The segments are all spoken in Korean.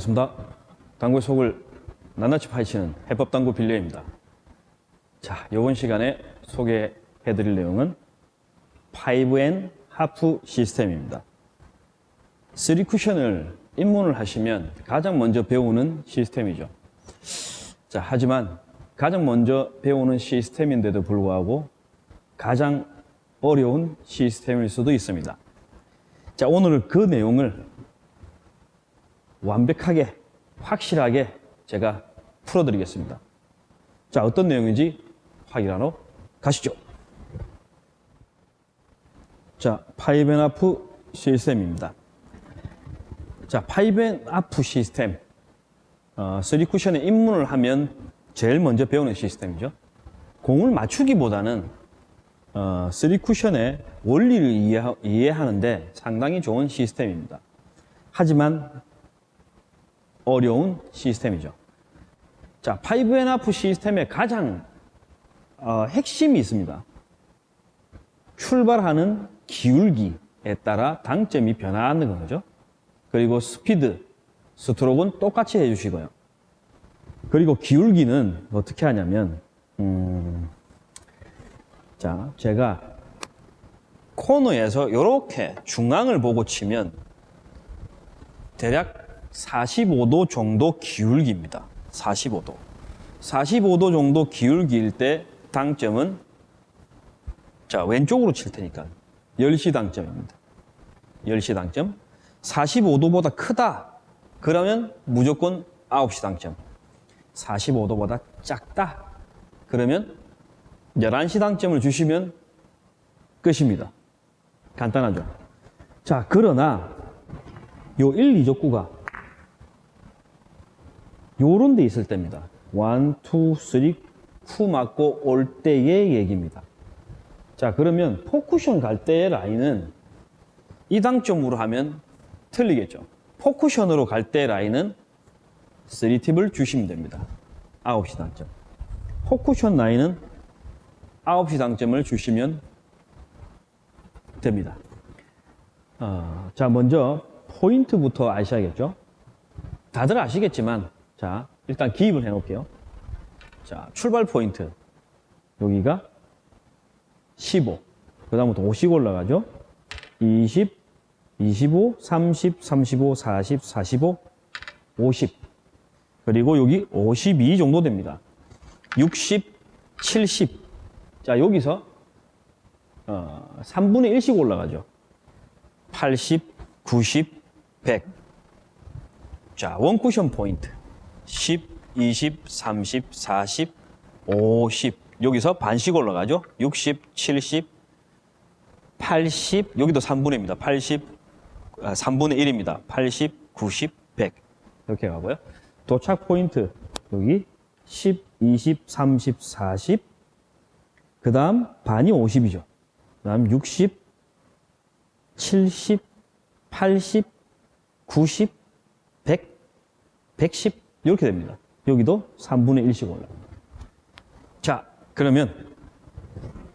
반갑습니다. 당구의 속을 낱낱이 파헤치는 해법당구 빌려입니다. 자, 이번 시간에 소개해드릴 내용은 5N 하프 시스템입니다. 3쿠션을 입문을 하시면 가장 먼저 배우는 시스템이죠. 자, 하지만 가장 먼저 배우는 시스템인데도 불구하고 가장 어려운 시스템일 수도 있습니다. 자, 오늘은 그 내용을 완벽하게, 확실하게 제가 풀어드리겠습니다. 자, 어떤 내용인지 확인하러 가시죠. 자, five and half 시스템입니다. 자, five and half 시스템. 어, 3쿠션에 입문을 하면 제일 먼저 배우는 시스템이죠. 공을 맞추기보다는 어, 3쿠션의 원리를 이해하, 이해하는데 상당히 좋은 시스템입니다. 하지만 어려운 시스템이죠. 자, 5&하프 시스템의 가장 어, 핵심이 있습니다. 출발하는 기울기에 따라 당점이 변화하는 거죠. 그리고 스피드, 스트로크는 똑같이 해주시고요. 그리고 기울기는 어떻게 하냐면, 음, 자, 제가 코너에서 이렇게 중앙을 보고 치면 대략 45도 정도 기울기입니다. 45도. 45도 정도 기울기일 때 당점은 자, 왼쪽으로 칠 테니까 10시 당점입니다. 10시 당점. 45도보다 크다. 그러면 무조건 9시 당점. 45도보다 작다. 그러면 11시 당점을 주시면 끝입니다. 간단하죠. 자, 그러나 요 1, 2족구가 요런 데 있을 때입니다. 1, 2, 3, 쿠 맞고 올 때의 얘기입니다. 자, 그러면 포쿠션 갈 때의 라인은 이 당점으로 하면 틀리겠죠. 포쿠션으로 갈 때 라인은 3팁을 주시면 됩니다. 9시 당점. 포쿠션 라인은 9시 당점을 주시면 됩니다. 어, 자, 먼저 포인트부터 아셔야겠죠? 다들 아시겠지만, 자, 일단 기입을 해 놓을게요. 자, 출발 포인트. 여기가 15. 그 다음부터 50 올라가죠? 20, 25, 30, 35, 40, 45, 50. 그리고 여기 52 정도 됩니다. 60, 70. 자, 여기서 어, 3분의 1씩 올라가죠. 80, 90, 100. 자, 원쿠션 포인트. 10, 20, 30, 40, 50. 여기서 반씩 올라가죠. 60, 70, 80. 여기도 3분의입니다. 80, 아, 3분의 1입니다. 80, 90, 100. 이렇게 가고요. 도착 포인트. 여기 10, 20, 30, 40. 그 다음 반이 50이죠. 그 다음 60, 70, 80, 90, 100, 110 이렇게 됩니다. 여기도 3분의 1씩 올라갑니다. 자, 그러면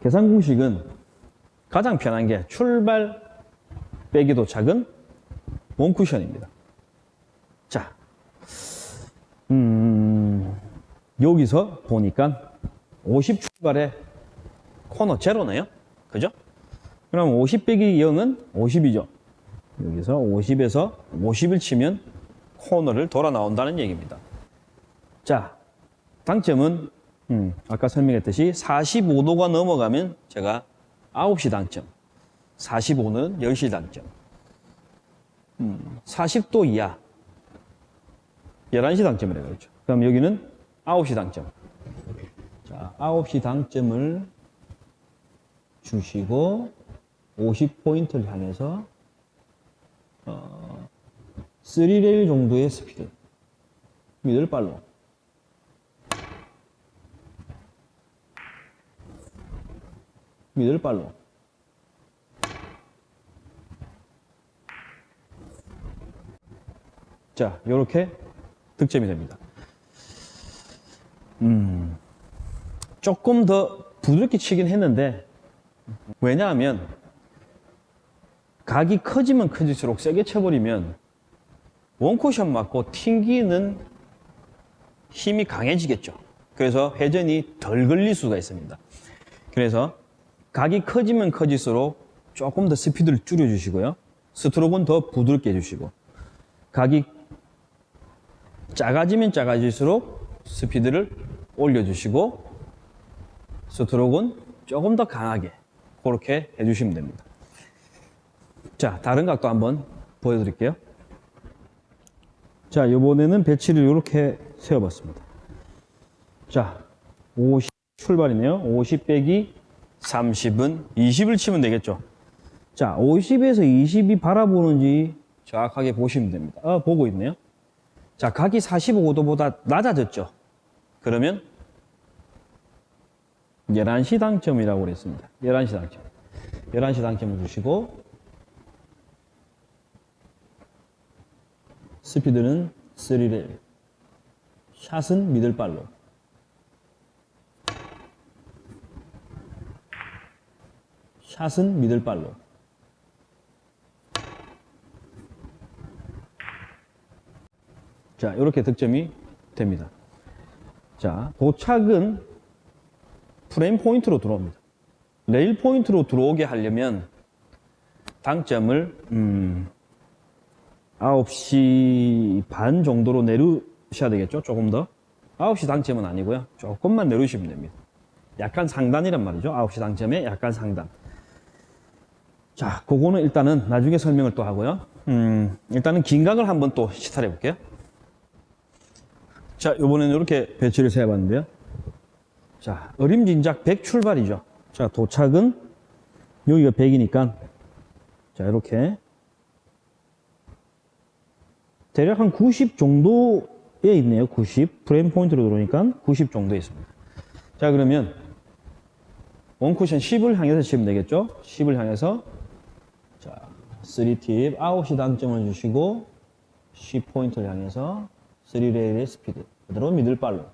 계산 공식은 가장 편한 게 출발 빼기도 작은 원쿠션입니다. 자, 음, 여기서 보니까 50 출발에 코너 제로네요. 그죠? 그럼 50 빼기 0은 50이죠. 여기서 50에서 50을 치면 코너를 돌아 나온다는 얘기입니다. 자, 당점은 음, 아까 설명했듯이 45도가 넘어가면 제가 9시 당점, 45는 10시 당점, 음, 40도 이하 11시 당점이라고 그랬죠. 그럼 여기는 9시 당점. 자, 9시 당점을 주시고 50포인트를 향해서 어, 3레일 정도의 스피드. 미들 발로. 미들 발로. 자, 이렇게 득점이 됩니다. 음, 조금 더 부드럽게 치긴 했는데 왜냐하면 각이 커지면 커질수록 세게 쳐버리면 원쿠션 맞고 튕기는 힘이 강해지겠죠. 그래서 회전이 덜 걸릴 수가 있습니다. 그래서 각이 커지면 커질수록 조금 더 스피드를 줄여주시고요. 스트로크는 더 부드럽게 해주시고 각이 작아지면 작아질수록 스피드를 올려주시고 스트로크는 조금 더 강하게 그렇게 해주시면 됩니다. 자, 다른 각도 한번 보여드릴게요. 자, 이번에는 배치를 이렇게 세워봤습니다. 자, 50 출발이네요. 50 빼기 30은 20을 치면 되겠죠. 자, 50에서 20이 바라보는지 정확하게 보시면 됩니다. 아, 보고 있네요. 자, 각이 45도보다 낮아졌죠. 그러면 11시 당점이라고 그랬습니다. 11시 당점. 11시 당점을 주시고 스피드는 3레일. 샷은 미들발로. 샷은 middle follow. 자 이렇게 득점이 됩니다. 자 도착은 프레임 포인트로 들어옵니다. 레일 포인트로 들어오게 하려면 당점을 음, 9시 반 정도로 내리셔야 되겠죠? 조금 더? 9시 당점은 아니고요. 조금만 내리시면 됩니다. 약간 상단이란 말이죠. 9시 당점에 약간 상단. 자 그거는 일단은 나중에 설명을 또 하고요. 음, 일단은 긴각을 한번 또 시탈해 볼게요. 자 이번에는 이렇게 배치를 세어봤는데요. 자 어림진작 100 출발이죠. 자 도착은 여기가 100이니까. 자 이렇게 대략 한 90 정도에 있네요. 90. 프레임 포인트로 들어오니까 90 정도에 있습니다. 자, 그러면 원쿠션 10을 향해서 치면 되겠죠? 10을 향해서 자, 3팁 9시 당점을 주시고 10 포인트를 향해서 3레일의 스피드 그대로 middle follow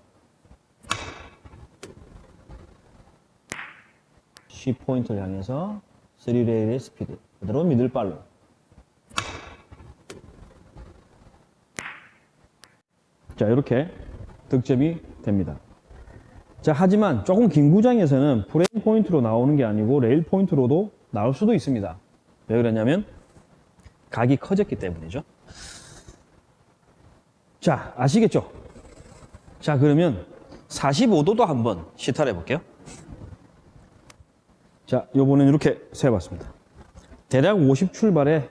10 포인트를 향해서 3레일의 스피드 그대로 middle follow 자, 이렇게 득점이 됩니다. 자, 하지만 조금 긴 구장에서는 프레임 포인트로 나오는 게 아니고 레일 포인트로도 나올 수도 있습니다. 왜 그러냐면 각이 커졌기 때문이죠. 자, 아시겠죠? 자, 그러면 45도도 한번 시타를 해 볼게요. 자, 요번엔 이렇게 세워봤습니다. 대략 50 출발에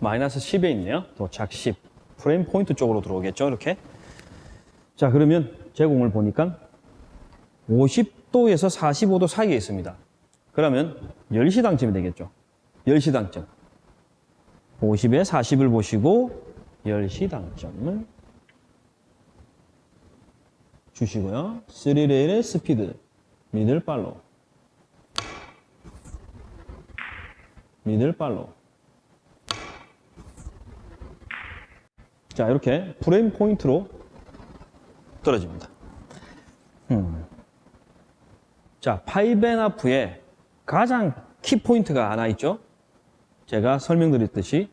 마이너스 10에 있네요. 도착 10. 프레임 포인트 쪽으로 들어오겠죠 이렇게? 자 그러면 제공을 보니까 50도에서 45도 사이에 있습니다. 그러면 10시 당점이 되겠죠. 10시 당점 50에 40을 보시고 10시 당점을 주시고요. 3레일의 스피드 미들 팔로 middle follow 자, 이렇게 프레임 포인트로 떨어집니다. 음. 자, five and half에 가장 키 포인트가 하나 있죠? 제가 설명드렸듯이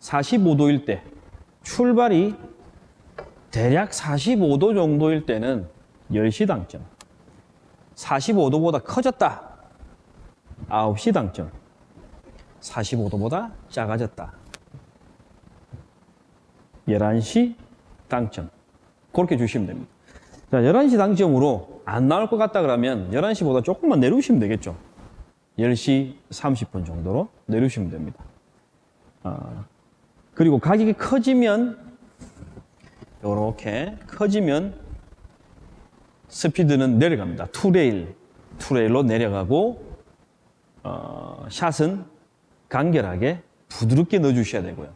45도일 때, 출발이 대략 45도 정도일 때는 10시 당점. 45도보다 커졌다. 9시 당점. 45도보다 작아졌다. 11시 당점. 그렇게 주시면 됩니다. 자, 11시 당점으로 안 나올 것 같다 그러면 11시보다 조금만 내려오시면 되겠죠. 10시 30분 정도로 내려오시면 됩니다. 아, 그리고 가격이 커지면 이렇게 커지면 스피드는 내려갑니다. 투레일, 투레일로 내려가고 어, 샷은 간결하게 부드럽게 넣어주셔야 되고요.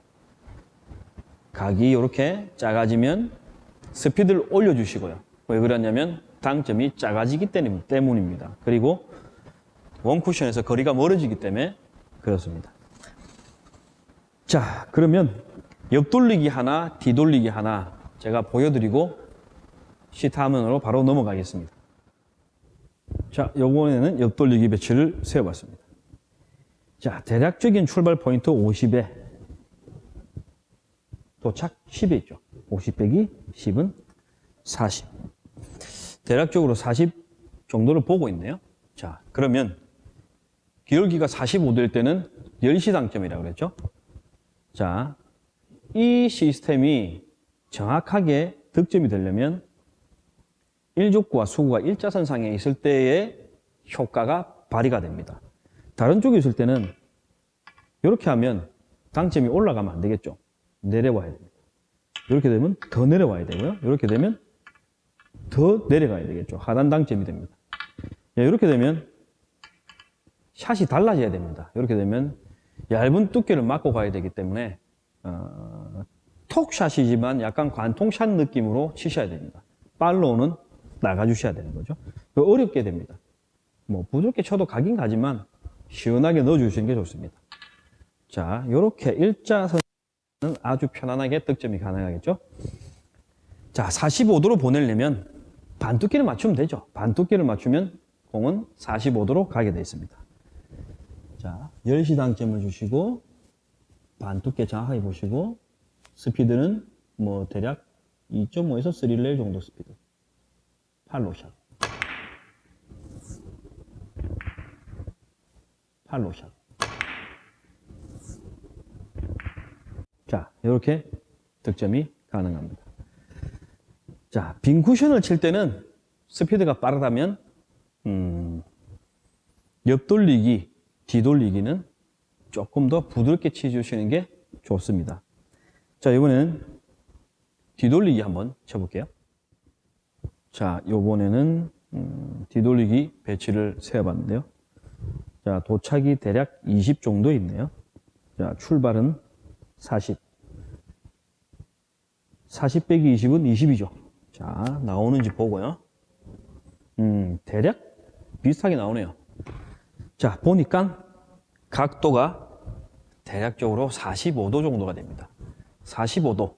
각이 이렇게 작아지면 스피드를 올려주시고요. 왜 그러냐면 당점이 작아지기 때문입니다. 그리고 원쿠션에서 거리가 멀어지기 때문에 그렇습니다. 자, 그러면 옆돌리기 하나, 뒤돌리기 하나 제가 보여드리고 시타 화면으로 바로 넘어가겠습니다. 자, 요번에는 옆돌리기 배치를 세워봤습니다. 자, 대략적인 출발 포인트 50에 도착 10에 있죠. 50 빼기 10은 40. 대략적으로 40 정도를 보고 있네요. 자, 그러면 기울기가 45될 때는 10시 당점이라고 그랬죠? 자, 이 시스템이 정확하게 득점이 되려면 일족구와 수구가 일자선상에 있을 때의 효과가 발휘가 됩니다. 다른 쪽에 있을 때는 이렇게 하면 당점이 올라가면 안 되겠죠. 내려와야 됩니다. 이렇게 되면 더 내려와야 되고요. 이렇게 되면 더 내려가야 되겠죠. 하단 당점이 됩니다. 예, 이렇게 되면 샷이 달라져야 됩니다. 이렇게 되면 얇은 두께를 맞고 가야 되기 때문에 어, 톡샷이지만 약간 관통샷 느낌으로 치셔야 됩니다. 팔로우는 나가주셔야 되는 거죠. 어렵게 됩니다. 뭐 부드럽게 쳐도 가긴 가지만 시원하게 넣어주시는 게 좋습니다. 자, 이렇게 일자선은 아주 편안하게 득점이 가능하겠죠. 자, 45도로 보내려면 반두께를 맞추면 되죠. 반두께를 맞추면 공은 45도로 가게 되어 있습니다. 자, 10시 당점을 주시고 반두께 정확하게 보시고 스피드는 뭐 대략 2.5에서 3레일 정도 스피드. 팔로샷. 팔로샷. 자, 이렇게 득점이 가능합니다. 자, 빈 쿠션을 칠 때는 스피드가 빠르다면 음, 옆돌리기, 뒤돌리기는 조금 더 부드럽게 치주시는 게 좋습니다. 자, 이번에는 뒤돌리기 한번 쳐볼게요. 자, 요번에는 음, 뒤돌리기 배치를 세어봤는데요. 자, 도착이 대략 20 정도 있네요. 자, 출발은 40. 40 빼기 20은 20이죠. 자, 나오는지 보고요. 음, 대략 비슷하게 나오네요. 자, 보니까 각도가 대략적으로 45도 정도가 됩니다. 45도.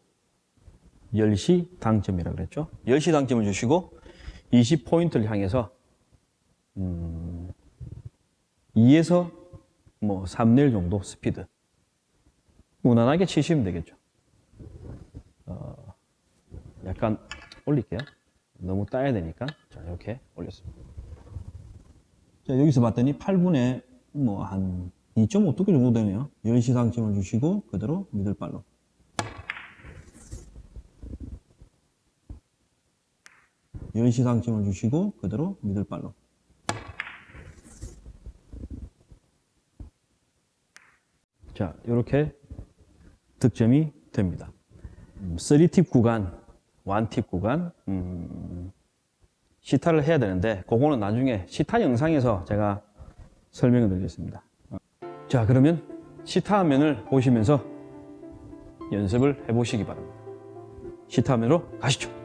10시 당점이라고 그랬죠. 10시 당점을 주시고 20포인트를 향해서 음, 2에서 뭐 3레일 정도 스피드. 무난하게 치시면 되겠죠. 어, 약간 올릴게요. 너무 따야 되니까. 자, 이렇게 올렸습니다. 자, 여기서 봤더니 8분에 뭐 한 2.5 두께 정도 되네요. 10시 당점을 주시고 그대로 미들발로. 열시 당점을 주시고 그대로 미들발로. 자, 이렇게 득점이 됩니다. 3팁 구간, 1팁 구간, 음, 시타를 해야 되는데 그거는 나중에 시타 영상에서 제가 설명을 드리겠습니다. 자, 그러면 시타 화면을 보시면서 연습을 해보시기 바랍니다. 시타 화면으로 가시죠.